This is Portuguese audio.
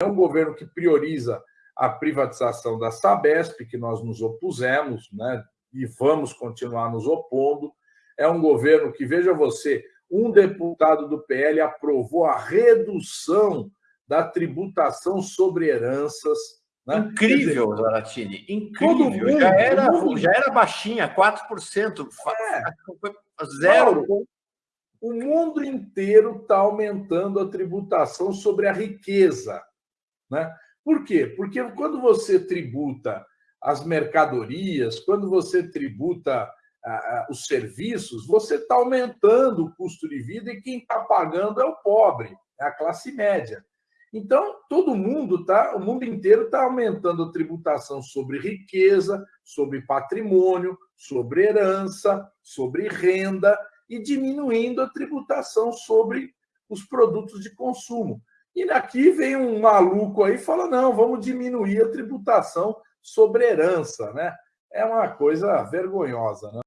É um governo que prioriza a privatização da Sabesp, que nós nos opusemos, né? e vamos continuar nos opondo. É um governo que, veja você, um deputado do PL aprovou a redução da tributação sobre heranças. Né? Incrível, dizer, Zaratini, incrível. Mundo, já, era, mundo... já era baixinha, 4%. É. Zero. O mundo inteiro está aumentando a tributação sobre a riqueza. Né? Por quê? Porque quando você tributa as mercadorias, quando você tributa os serviços, você está aumentando o custo de vida e quem está pagando é o pobre, é a classe média. Então, todo mundo tá, o mundo inteiro está aumentando a tributação sobre riqueza, sobre patrimônio, sobre herança, sobre renda e diminuindo a tributação sobre os produtos de consumo. E aqui vem um maluco aí e fala: não, vamos diminuir a tributação sobre herança, né? É uma coisa vergonhosa, né?